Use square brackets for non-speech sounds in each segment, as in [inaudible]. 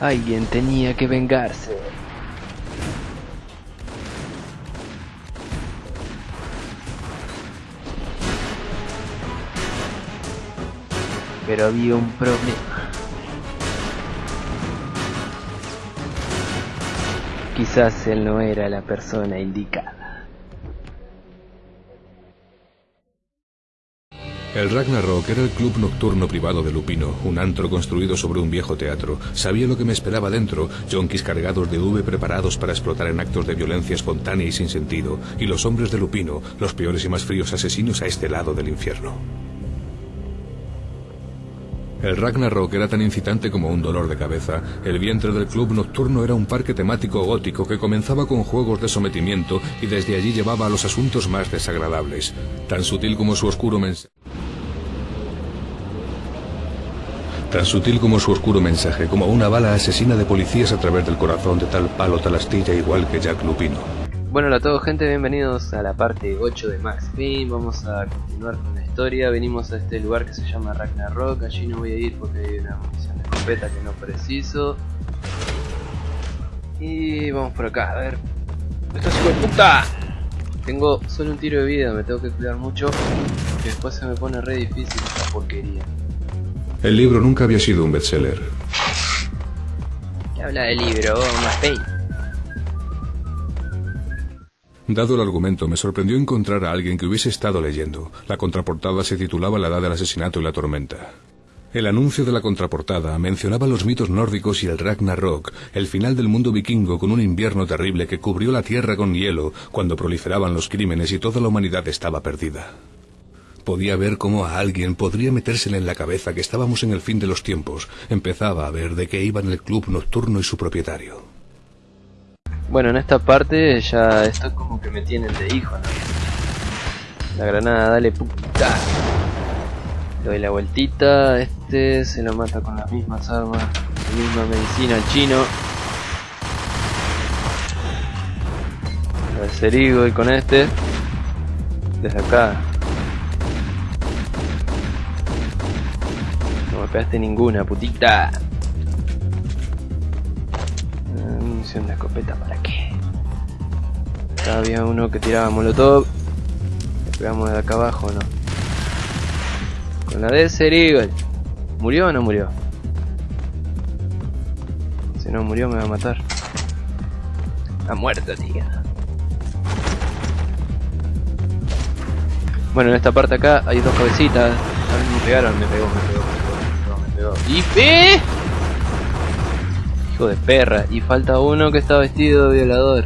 Alguien tenía que vengarse. Pero había un problema. Quizás él no era la persona indicada. El Ragnarok era el club nocturno privado de Lupino, un antro construido sobre un viejo teatro. Sabía lo que me esperaba dentro, yonkis cargados de V preparados para explotar en actos de violencia espontánea y sin sentido, y los hombres de Lupino, los peores y más fríos asesinos a este lado del infierno. El Ragnarok era tan incitante como un dolor de cabeza. El vientre del club nocturno era un parque temático gótico que comenzaba con juegos de sometimiento y desde allí llevaba a los asuntos más desagradables. Tan sutil como su oscuro mensaje. Tan sutil como su oscuro mensaje, como una bala asesina de policías a través del corazón de tal palo tal astilla igual que Jack Lupino. Bueno, hola a todos gente, bienvenidos a la parte 8 de Max Payne. Vamos a continuar con la historia. Venimos a este lugar que se llama Ragnarok. Allí no voy a ir porque hay una munición de escopeta que no preciso. Y vamos por acá, a ver. ¡Esto es hijo de puta! Tengo solo un tiro de vida, me tengo que cuidar mucho. Que después se me pone re difícil esta porquería. El libro nunca había sido un bestseller. ¿Qué habla del libro, Payne? Dado el argumento, me sorprendió encontrar a alguien que hubiese estado leyendo. La contraportada se titulaba La edad del asesinato y la tormenta. El anuncio de la contraportada mencionaba los mitos nórdicos y el Ragnarok, el final del mundo vikingo con un invierno terrible que cubrió la tierra con hielo cuando proliferaban los crímenes y toda la humanidad estaba perdida. Podía ver cómo a alguien podría metérsele en la cabeza que estábamos en el fin de los tiempos. Empezaba a ver de qué iban el club nocturno y su propietario. Bueno, en esta parte ya esto como que me tienen de hijo, ¿no? La granada, dale puta. Doy la vueltita, este se lo mata con las mismas armas, la misma medicina al chino. Cerigo y con este. Desde acá. No me pegaste ninguna, putita. Munición de escopeta, ¿para qué? Acá había uno que tiraba molotov. Le pegamos de acá abajo, ¿no? Con la de Serigol. ¿Murió o no murió? Si no murió me va a matar. Ha muerto, tío. Bueno, en esta parte acá hay dos cabecitas. A me pegaron, me pegó, me pegó, ¡Y fe! Hijo de perra. Y falta uno que está vestido de violador.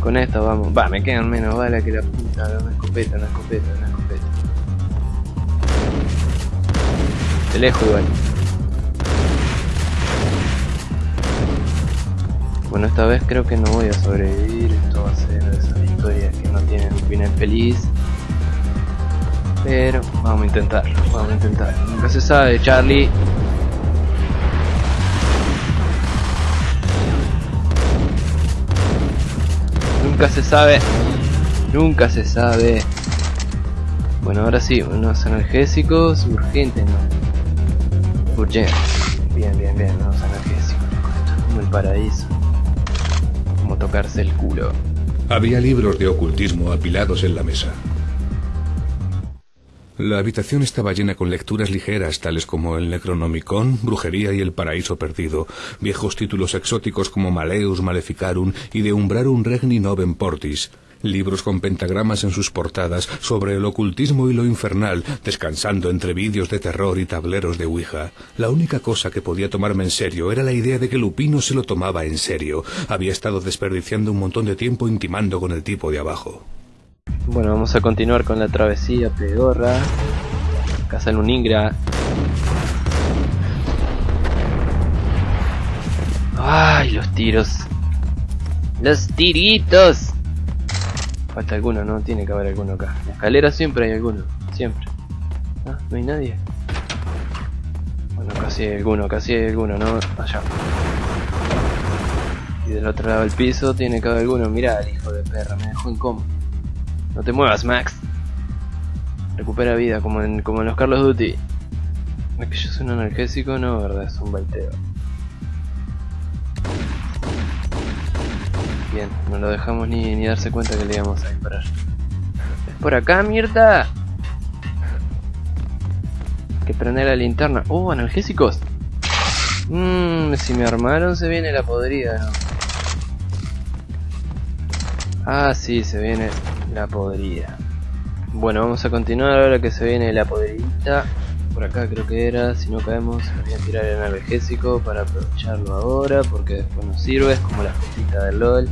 Con esto vamos. Va, me quedan menos balas que la puta. Una escopeta, una escopeta, una escopeta. De lejos igual. Bueno, esta vez creo que no voy a sobrevivir. Esto va a ser de esas historias que no tienen un final feliz. Pero vamos a intentarlo, vamos a intentar. Nunca se sabe, Charlie. Nunca se sabe. Nunca se sabe. Bueno, ahora sí, unos analgésicos urgentes, ¿no? Urgente. Bien, bien, bien, unos analgésicos. Como el paraíso. Como tocarse el culo. Había libros de ocultismo apilados en la mesa. La habitación estaba llena con lecturas ligeras tales como el Necronomicon, Brujería y el Paraíso Perdido, viejos títulos exóticos como Maleus Maleficarum y De Umbrarum Regni Novem Portis, libros con pentagramas en sus portadas sobre el ocultismo y lo infernal, descansando entre vídeos de terror y tableros de Ouija. La única cosa que podía tomarme en serio era la idea de que Lupino se lo tomaba en serio. Había estado desperdiciando un montón de tiempo intimando con el tipo de abajo. Bueno, vamos a continuar con la travesía pedorra. Casa Luningra. ¡Ay, los tiros! ¡Los tiritos! Falta alguno, ¿no? Tiene que haber alguno acá. En la escalera siempre hay alguno. Siempre. ¿Ah? ¿No hay nadie? Bueno, casi hay alguno, casi hay alguno, ¿no? Allá. Y del otro lado del piso tiene que haber alguno. Mirá, hijo de perra, me dejó en coma. No te muevas, Max. Recupera vida como en, como en los Carlos Duty. Es un analgésico, no, verdad, es un baiteo. Bien, no lo dejamos ni, ni darse cuenta que le íbamos a disparar. ¡Es por acá, mierda! Hay que prender la linterna. ¡Oh, analgésicos! Mmm, si me armaron se viene la podrida, ¿no? Ah, sí, se viene la podrida. Bueno, vamos a continuar ahora que se viene la podridita. Por acá creo que era, si no caemos voy a tirar el analgésico para aprovecharlo ahora porque después nos sirve, es como la cosita del LOL.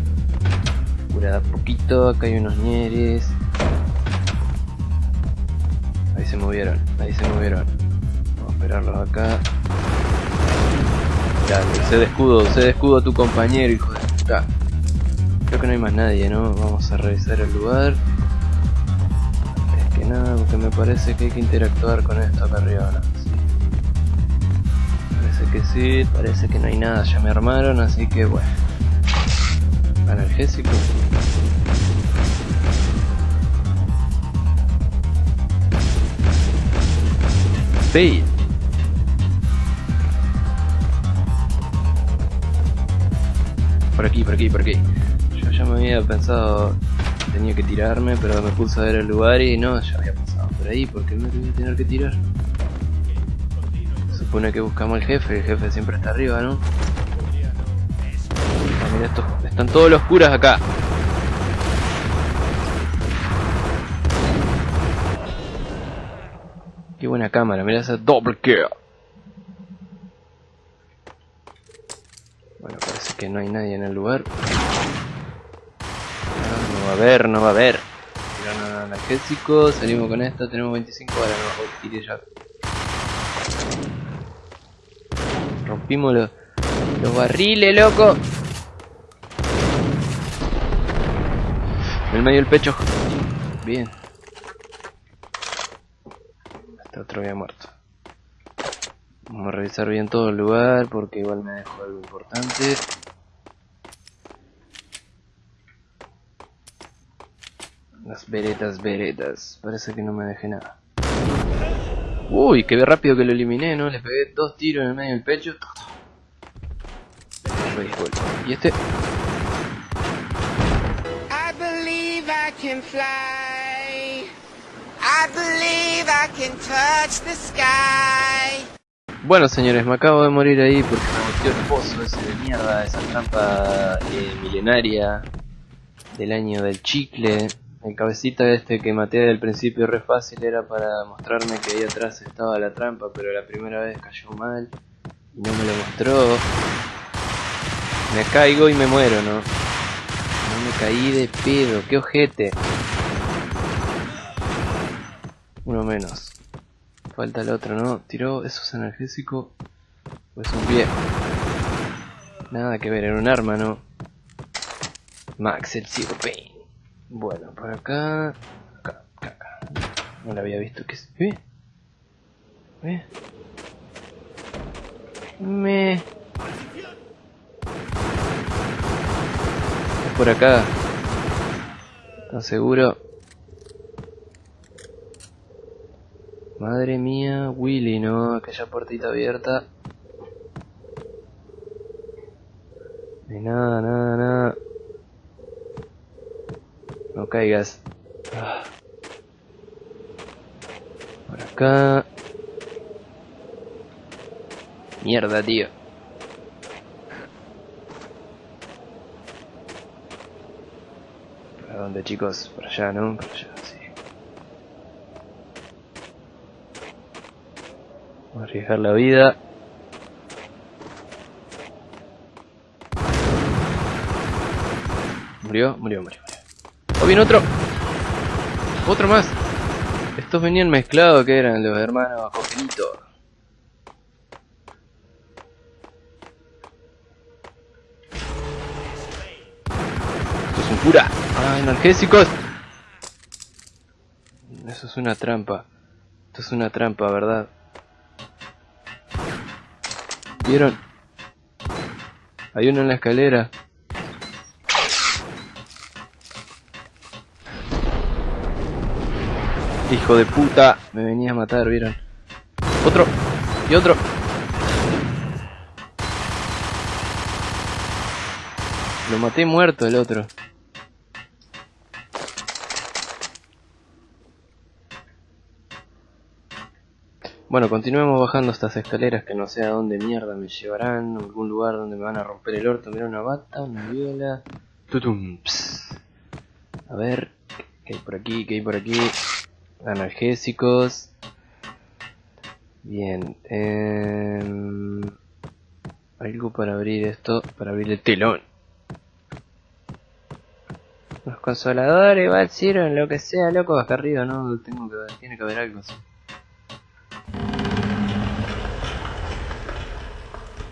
Cura poquito, acá hay unos ñeres. Ahí se movieron, ahí se movieron. Vamos a esperarlos acá. Dale, se de escudo, se de escudo a tu compañero, hijo de puta. Creo que no hay más nadie, ¿no? Vamos a revisar el lugar. Es que nada, porque me parece que hay que interactuar con esto acá arriba, ¿no? Sí. Parece que sí, parece que no hay nada, ya me armaron, así que bueno. Analgésico. Bait. Por aquí, por aquí, por aquí. Ya me había pensado, tenía que tirarme, pero me puse a ver el lugar y no, ya había pasado por ahí, porque me voy a tener que tirar. Supone que buscamos al jefe, el jefe siempre está arriba, ¿no? Ah, mira, estos, están todos los curas acá. Qué buena cámara, mira esa double kill. Bueno, parece que no hay nadie en el lugar. No va a haber, no va a haber. Tiraron analgésico, salimos con esto, tenemos 25 horas, no tiré ya. Rompimos los, los barriles, loco. En el medio del pecho. Bien. Este otro había muerto. Vamos a revisar bien todo el lugar porque igual me dejó algo importante. Las veretas, veretas. Parece que no me dejé nada. Uy, qué rápido que lo eliminé, ¿no? Le pegué dos tiros en el medio del pecho. Y este... I believe I can fly. I believe I can touch the sky. Bueno señores, me acabo de morir ahí porque me metió el pozo ese de mierda, esa trampa eh, milenaria del año del chicle. El cabecita este que maté del principio re fácil era para mostrarme que ahí atrás estaba la trampa, pero la primera vez cayó mal y no me lo mostró. Me caigo y me muero, ¿no? No me caí de pedo, qué ojete. Uno menos. Falta el otro, ¿no? Tiró, eso es analgésico. O es un pie. Nada que ver, era un arma, ¿no? Max el Zero. Bueno, por acá. Acá, acá. No lo había visto que. ¿Eh? ¿Eh? Me. Es por acá. ¿Estás seguro? Madre mía, Willy, ¿no? Aquella puertita abierta. De nada, nada, nada. No caigas. Por acá. Mierda, tío. ¿Para dónde, chicos? Por allá, ¿no? Por allá, sí. Arriesgar la vida. Murió, murió, murió. ¡Oh, viene otro! ¡Otro más! Estos venían mezclados, que eran los hermanos Joselito. Esto es un cura. ¡Ah, analgésicos! Eso es una trampa. Esto es una trampa, ¿verdad? ¿Vieron? Hay uno en la escalera. Hijo de puta, me venía a matar, ¿vieron? Otro. Y otro. Lo maté muerto el otro. Bueno, continuemos bajando estas escaleras que no sé a dónde mierda me llevarán, algún lugar donde me van a romper el orto. Mira una bata, una viola. Tutum. A ver, ¿qué hay por aquí? ¿Qué hay por aquí? Analgésicos. Bien. em, algo para abrir esto, para abrir el telón. Los consoladores, sirven, lo que sea, loco, acá arriba, ¿no? Tengo que tiene que haber algo así.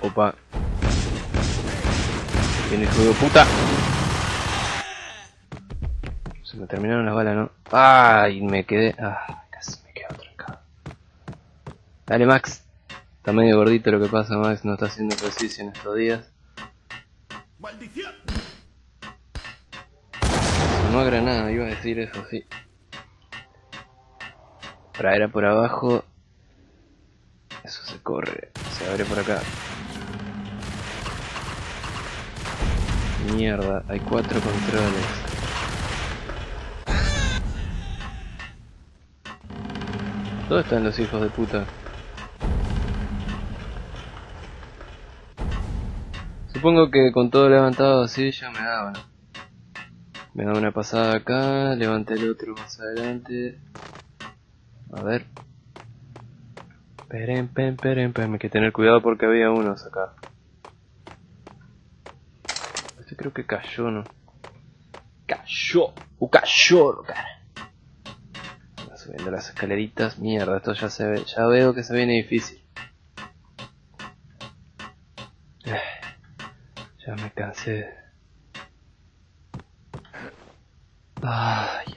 Opa. Viene hijo de puta. Me terminaron las balas, ¿no? Ay, me quedé. Ah, casi me quedo trancado. Dale, Max. Está medio gordito lo que pasa, Max. No está haciendo ejercicio en estos días. ¡Maldición! No granada, iba a decir eso, sí. Para era por abajo. Eso se corre. Se abre por acá. Mierda, hay cuatro controles. ¿Dónde están los hijos de puta? Supongo que con todo levantado así ya me daban. Me da una pasada acá, levanté el otro más adelante. A ver. Peren, pen, peren, pen. Hay que tener cuidado porque había unos acá. Este creo que cayó, ¿no? Cayó. Uh, cayó, cara. Subiendo las escaleritas. Mierda, esto ya se ve. Ya veo que se viene difícil. [sighs] Ya me cansé. Ay.